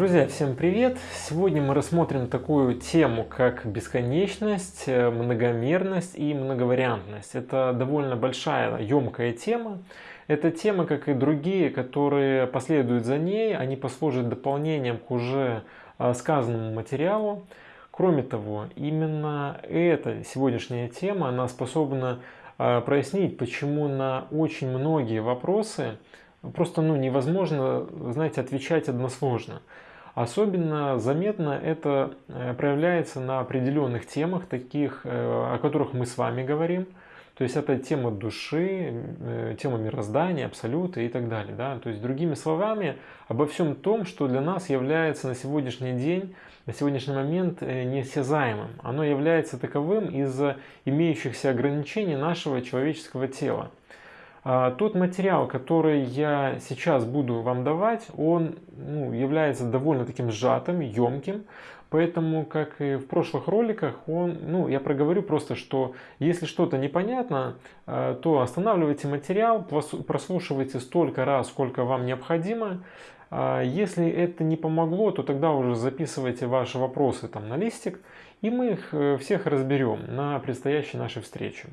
Друзья, всем привет! Сегодня мы рассмотрим такую тему, как бесконечность, э, многомерность и многовариантность. Это довольно большая, емкая тема. Эта тема, как и другие, которые последуют за ней, они послужат дополнением к уже э, сказанному материалу. Кроме того, именно эта сегодняшняя тема, она способна э, прояснить, почему на очень многие вопросы просто ну, невозможно, знаете, отвечать односложно. Особенно заметно это э, проявляется на определенных темах, таких, э, о которых мы с вами говорим. То есть это тема души, э, тема мироздания, абсолюта и так далее. Да? То есть другими словами, обо всем том, что для нас является на сегодняшний день, на сегодняшний момент неосязаемым. Оно является таковым из-за имеющихся ограничений нашего человеческого тела. А, тот материал, который я сейчас буду вам давать, он ну, является довольно таким сжатым, емким. Поэтому, как и в прошлых роликах, он, ну, я проговорю просто, что если что-то непонятно, а, то останавливайте материал, прослушивайте столько раз, сколько вам необходимо. А, если это не помогло, то тогда уже записывайте ваши вопросы там на листик, и мы их э, всех разберем на предстоящей нашей встрече.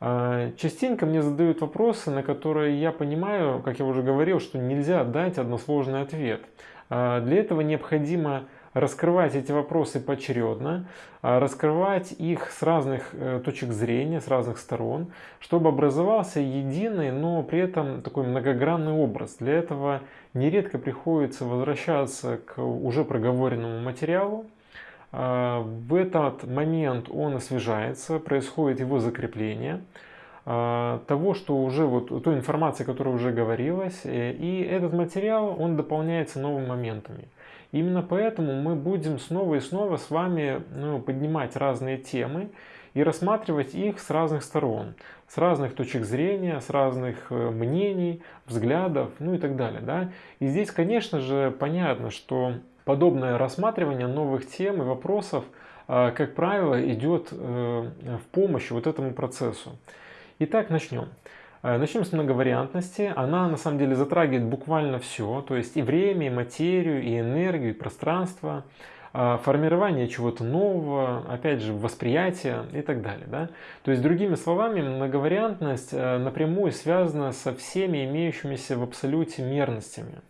А, частенько мне задают вопросы, на которые я понимаю, как я уже говорил, что нельзя дать односложный ответ. А, для этого необходимо раскрывать эти вопросы поочередно, а, раскрывать их с разных э, точек зрения, с разных сторон, чтобы образовался единый, но при этом такой многогранный образ. Для этого нередко приходится возвращаться к уже проговоренному материалу, в этот момент он освежается, происходит его закрепление а, того, что уже вот той информации, которая уже говорилась, э, и этот материал, он дополняется новыми моментами. Именно поэтому мы будем снова и снова с вами ну, поднимать разные темы и рассматривать их с разных сторон, с разных точек зрения, с разных э, мнений, взглядов, ну и так далее. Да? И здесь, конечно же, понятно, что подобное рассматривание новых тем и вопросов, а, как правило, идет э, в помощь вот этому процессу. Итак, начнем. Э, начнем с многовариантности. Она на самом деле затрагивает буквально все, то есть и время, и материю, и энергию, и пространство, а, формирование чего-то нового, опять же, восприятие и так далее. Да? То есть, другими словами, многовариантность э, напрямую связана со всеми имеющимися в абсолюте мерностями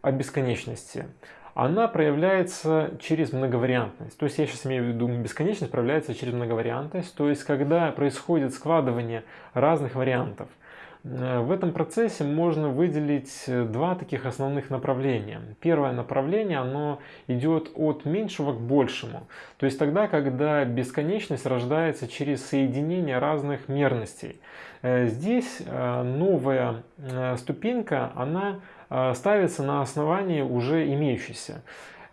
о бесконечности она проявляется через многовариантность. То есть я сейчас имею в виду бесконечность проявляется через многовариантность, то есть когда происходит складывание разных вариантов. Э, в этом процессе можно выделить э, два таких основных направления. Первое направление, оно идет от меньшего к большему. То есть тогда, когда бесконечность рождается через соединение разных мерностей. Э, здесь новая ступенька, она ставится на основании уже имеющейся.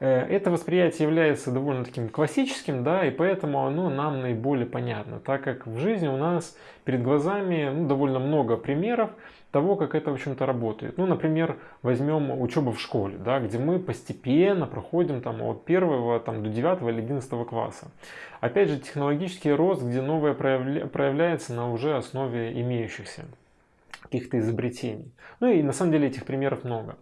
Э, это восприятие является довольно таким классическим, да, и поэтому оно нам наиболее понятно, так как в жизни у нас перед глазами ну, довольно много примеров того, как это, в общем-то, работает. Ну, например, возьмем учебу в школе, да, где мы постепенно проходим там, от первого там, до 9 или 11 класса. Опять же, технологический рост, где новое проявля... проявляется на уже основе имеющихся каких-то изобретений. Ну и на самом деле этих примеров много.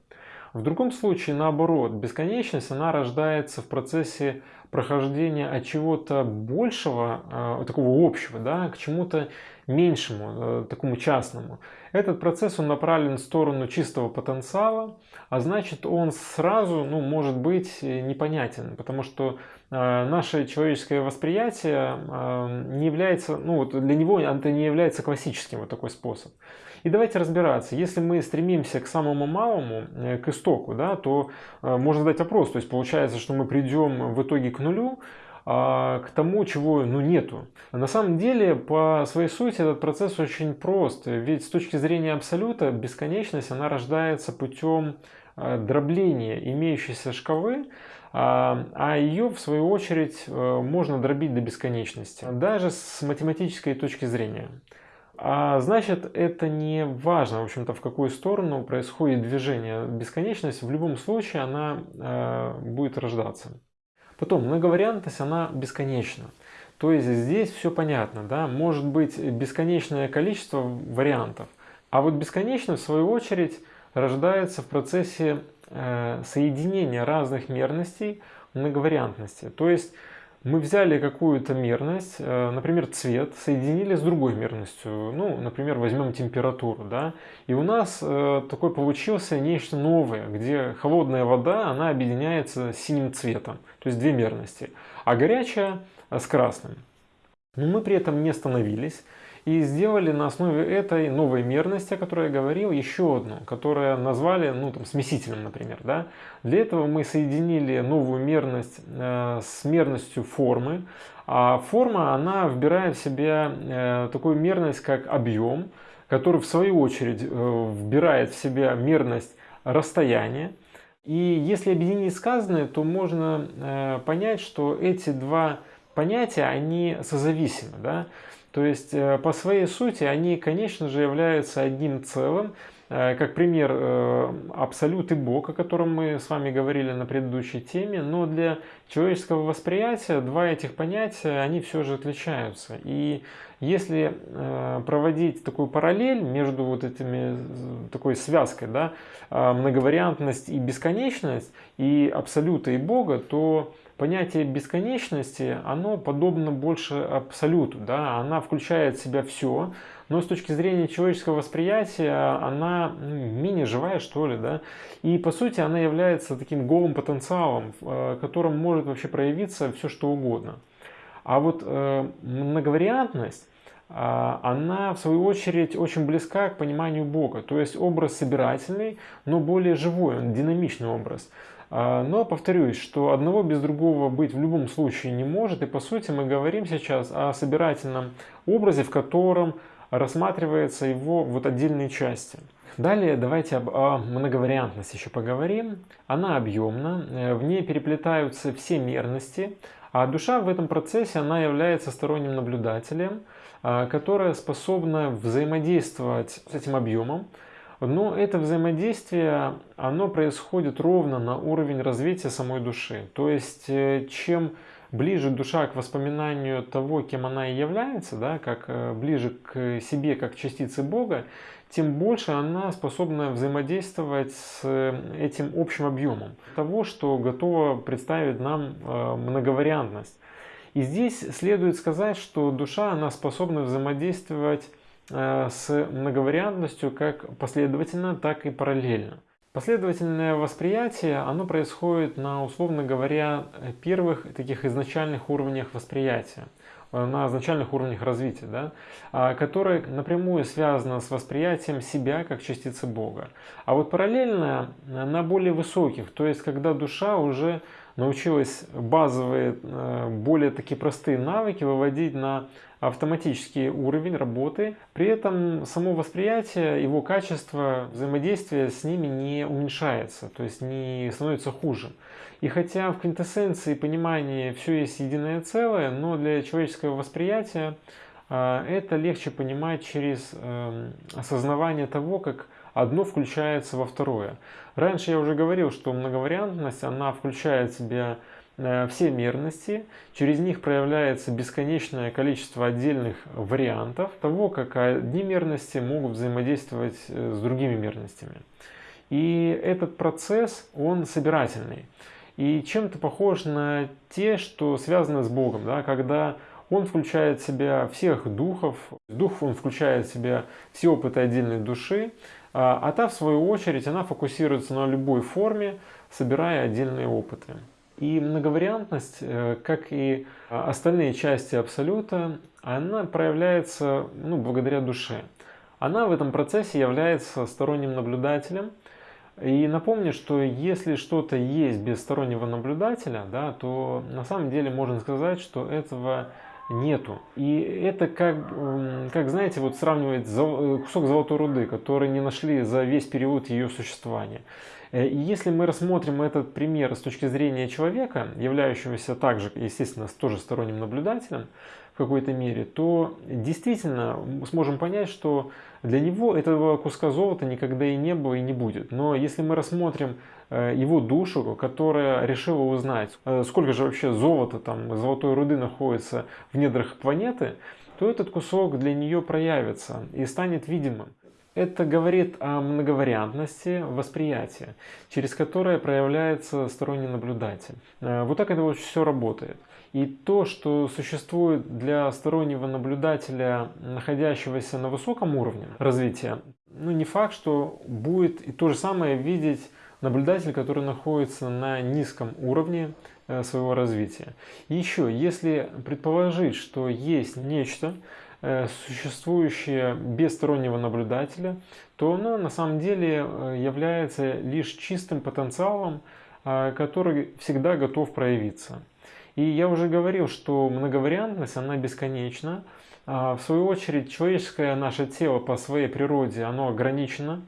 В другом случае, наоборот, бесконечность, она рождается в процессе прохождения от чего-то большего, э, такого общего, да, к чему-то меньшему, э, такому частному. Этот процесс он направлен в сторону чистого потенциала, а значит он сразу ну, может быть непонятен, потому что э, наше человеческое восприятие э, не является, ну вот для него это не является классическим вот такой способ. И давайте разбираться, если мы стремимся к самому малому, э, к истоку, да, то э, можно задать вопрос, то есть получается, что мы придем в итоге к нулю, а, к тому, чего ну, нету. На самом деле, по своей сути, этот процесс очень прост. Ведь с точки зрения абсолюта, бесконечность, она рождается путем э, дробления имеющейся шкалы, а, а ее, в свою очередь, можно дробить до бесконечности, даже с математической точки зрения. А значит, это не важно, в общем-то, в какую сторону происходит движение. Бесконечность в любом случае она э, будет рождаться. Потом, многовариантность, она бесконечна. То есть здесь все понятно, да, может быть бесконечное количество вариантов. А вот бесконечность, в свою очередь, рождается в процессе э, соединение разных мерностей многовариантности. То есть мы взяли какую-то мерность, э, например, цвет, соединили с другой мерностью. Ну, например, возьмем температуру, да, и у нас э, такой получился нечто новое, где холодная вода, она объединяется с синим цветом, то есть две мерности, а горячая с красным. Но мы при этом не остановились и сделали на основе этой новой мерности, о которой я говорил, еще одну, которую назвали ну, там, смесителем, например. Да? Для этого мы соединили новую мерность э, с мерностью формы. А форма, она вбирает в себя э, такую мерность, как объем, который в свою очередь э, вбирает в себя мерность расстояния. И если объединить сказанное, то можно э, понять, что эти два понятия, они созависимы. Да? То есть э, по своей сути они, конечно же, являются одним целым. Э, как пример, э, абсолют и Бог, о котором мы с вами говорили на предыдущей теме, но для человеческого восприятия два этих понятия, они все же отличаются. И если проводить такую параллель между вот этими, такой связкой, да, многовариантность и бесконечность, и абсолюта и Бога, то понятие бесконечности, оно подобно больше абсолюту, да, она включает в себя все, но с точки зрения человеческого восприятия она ну, менее живая, что ли, да, и по сути она является таким голым потенциалом, э, котором может вообще проявиться все что угодно. А вот э, многовариантность, а, она в свою очередь очень близка к пониманию Бога. То есть образ собирательный, но более живой, он динамичный образ. А, но повторюсь, что одного без другого быть в любом случае не может. И по сути мы говорим сейчас о собирательном образе, в котором рассматривается его вот отдельные части. Далее давайте об о многовариантности еще поговорим. Она объемна, э, в ней переплетаются все мерности, а душа в этом процессе она является сторонним наблюдателем, а, которая способна взаимодействовать с этим объемом, но это взаимодействие, оно происходит ровно на уровень развития самой души. То есть, э, чем ближе душа к воспоминанию того, кем она и является, да, как э, ближе к себе, как частице Бога, тем больше она способна взаимодействовать с э, этим общим объемом того, что готово представить нам многовариантность. И здесь следует сказать, что душа она способна взаимодействовать с многовариантностью как последовательно, так и параллельно. Последовательное восприятие, оно происходит на, условно говоря, первых таких изначальных уровнях восприятия, э, на изначальных уровнях развития, да, а, которое напрямую связано с восприятием себя как частицы Бога. А вот параллельно на более высоких, то есть когда душа уже научилась базовые, э, более такие простые навыки выводить на автоматический уровень работы. При этом само восприятие, его качество взаимодействия с ними не уменьшается, то есть не становится хуже. И хотя в квинтэссенции понимания все есть единое целое, но для человеческого восприятия э, это легче понимать через эм, осознавание того, как одно включается во второе. Раньше я уже говорил, что многовариантность, она включает в себя э, все мерности, через них проявляется бесконечное количество отдельных вариантов того, как одни мерности могут взаимодействовать э, с другими мерностями. И этот процесс, он собирательный. И чем-то похож на те, что связаны с Богом, да, когда он включает в себя всех духов, дух он включает в себя все опыты отдельной души, а, а та, в свою очередь, она фокусируется на любой форме, собирая отдельные опыты. И многовариантность, э, как и остальные части Абсолюта, она проявляется ну, благодаря душе. Она в этом процессе является сторонним наблюдателем. И напомню, что если что-то есть без стороннего наблюдателя, да, то на самом деле можно сказать, что этого нету. И это как, как знаете, вот сравнивать э, кусок золотой руды, который не нашли за весь период ее существования. Э, и если мы рассмотрим этот пример с точки зрения человека, являющегося также, естественно, тоже сторонним наблюдателем какой-то мере, то действительно сможем понять, что для него этого куска золота никогда и не было и не будет. Но если мы рассмотрим э, его душу, которая решила узнать, э, сколько же вообще золота, там, золотой руды находится в недрах планеты, то этот кусок для нее проявится и станет видимым. Это говорит о многовариантности восприятия, через которое проявляется сторонний наблюдатель. Э, вот так это вот все работает. И то, что существует для стороннего наблюдателя, находящегося на высоком уровне развития, ну не факт, что будет и то же самое видеть наблюдатель, который находится на низком уровне э, своего развития. И еще, если предположить, что есть нечто, э, существующее без стороннего наблюдателя, то оно на самом деле э, является лишь чистым потенциалом, который всегда готов проявиться. И я уже говорил, что многовариантность, она бесконечна. А в свою очередь, человеческое наше тело по своей природе, оно ограничено.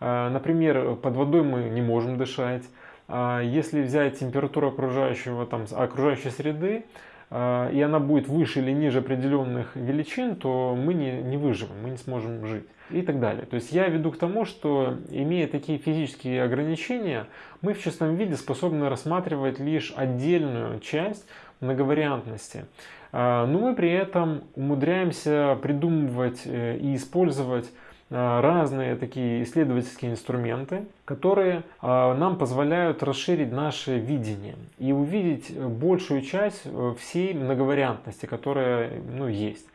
А, например, под водой мы не можем дышать. А, если взять температуру окружающего, там, окружающей среды, и она будет выше или ниже определенных величин, то мы не, не выживем, мы не сможем жить и так далее. То есть я веду к тому, что имея такие физические ограничения, мы в чистом виде способны рассматривать лишь отдельную часть многовариантности. Но мы при этом умудряемся придумывать э, и использовать разные такие исследовательские инструменты, которые э, нам позволяют расширить наше видение и увидеть большую часть э, всей многовариантности, которая ну, есть.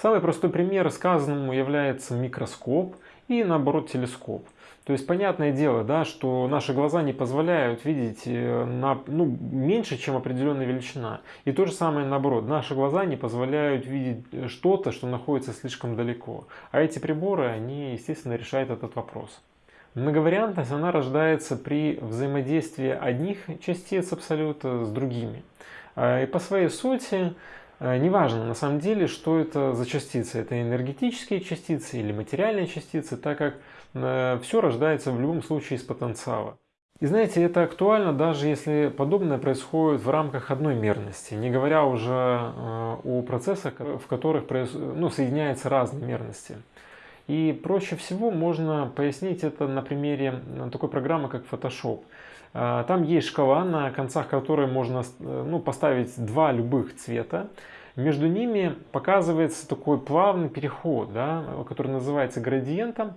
Самый простой пример сказанному является микроскоп и наоборот телескоп. То есть понятное дело, да, что наши глаза не позволяют видеть э, на, ну, меньше, чем определенная величина. И то же самое наоборот, наши глаза не позволяют видеть э, что-то, что находится слишком далеко. А эти приборы, они, естественно, решают этот вопрос. Многовариантность, она рождается при взаимодействии одних частиц абсолюта с другими. А, и по своей сути, э, неважно на самом деле, что это за частицы. Это энергетические частицы или материальные частицы, так как все рождается в любом случае из потенциала. И знаете, это актуально даже если подобное происходит в рамках одной мерности, не говоря уже э, о процессах, в которых ну, соединяются разные мерности. И проще всего можно пояснить это на примере такой программы, как Photoshop. Э, там есть шкала, на концах которой можно ну, поставить два любых цвета. Между ними показывается такой плавный переход, да, который называется градиентом.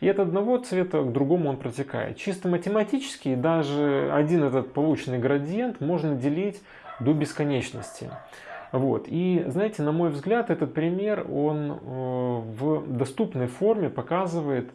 И от одного цвета к другому он протекает. Чисто математически даже один этот полученный градиент можно делить до бесконечности. Вот. И знаете, на мой взгляд, этот пример, он э, в доступной форме показывает,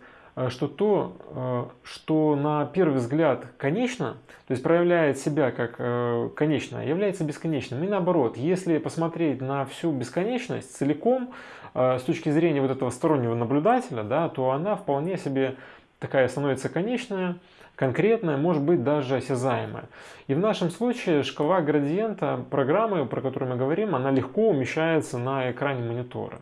что то, э, что на первый взгляд конечно, то есть проявляет себя как конечное, является бесконечным. И наоборот, если посмотреть на всю бесконечность целиком, Э, с точки зрения вот этого стороннего наблюдателя, да, то она вполне себе такая становится конечная, конкретная, может быть даже осязаемая. И в нашем случае шкала градиента программы, про которую мы говорим, она легко умещается на экране монитора.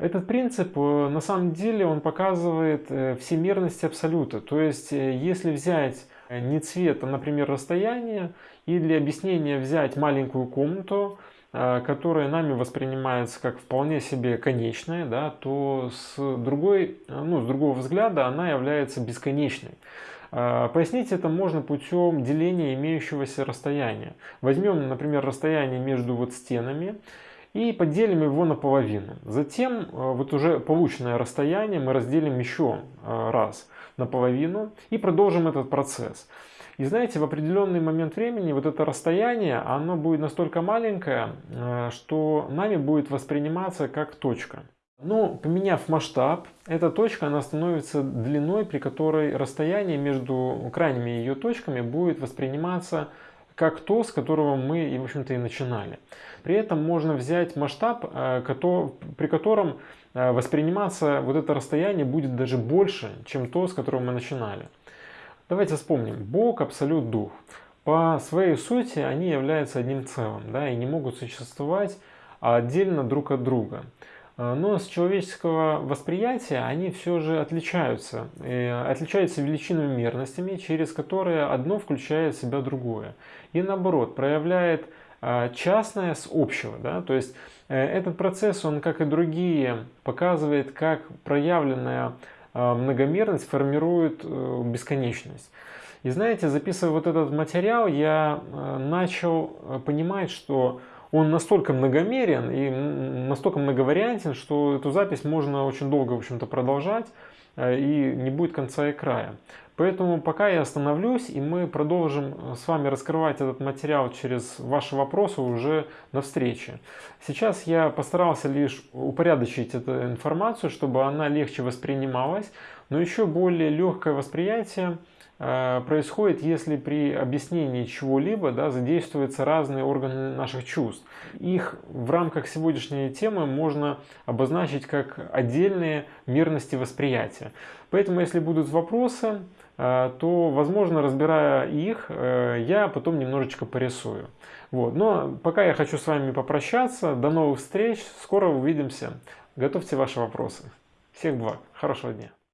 Этот принцип э, на самом деле он показывает э, всемирность абсолюта. То есть если взять не цвет, а, например, расстояние, и для объяснения взять маленькую комнату, Э, которая нами воспринимается как вполне себе конечная, да, то с, другой, ну, с другого взгляда она является бесконечной. Э, пояснить это можно путем деления имеющегося расстояния. Возьмем, например, расстояние между вот стенами и поделим его на половину. Затем э, вот уже полученное расстояние мы разделим еще раз на половину и продолжим этот процесс. И знаете, в определенный момент времени вот это расстояние, оно будет настолько маленькое, э, что нами будет восприниматься как точка. Но поменяв масштаб, эта точка она становится длиной, при которой расстояние между крайними ее точками будет восприниматься как то, с которого мы, в общем-то, и начинали. При этом можно взять масштаб, э, при котором э, восприниматься вот это расстояние будет даже больше, чем то, с которого мы начинали. Давайте вспомним. Бог, Абсолют, Дух. По своей сути они являются одним целым да, и не могут существовать отдельно друг от друга. А, но с человеческого восприятия они все же отличаются. Отличаются величинными мерностями, через которые одно включает в себя другое. И наоборот, проявляет а, частное с общего. Да? То есть э, этот процесс, он, как и другие, показывает, как проявленная а, многомерность формирует э, бесконечность. И знаете, записывая вот этот материал, я э, начал понимать, что он настолько многомерен и настолько многовариантен, что эту запись можно очень долго, в общем-то, продолжать э, и не будет конца и края. Поэтому пока я остановлюсь, и мы продолжим с вами раскрывать этот материал через ваши вопросы уже на встрече. Сейчас я постарался лишь упорядочить эту информацию, чтобы она легче воспринималась, но еще более легкое восприятие Э, происходит, если при объяснении чего-либо да, задействуются разные органы наших чувств. Их в рамках сегодняшней темы можно обозначить как отдельные мерности восприятия. Поэтому, если будут вопросы, э, то, возможно, разбирая их, э, я потом немножечко порисую. Вот. Но пока я хочу с вами попрощаться. До новых встреч. Скоро увидимся. Готовьте ваши вопросы. Всех благ. Хорошего дня.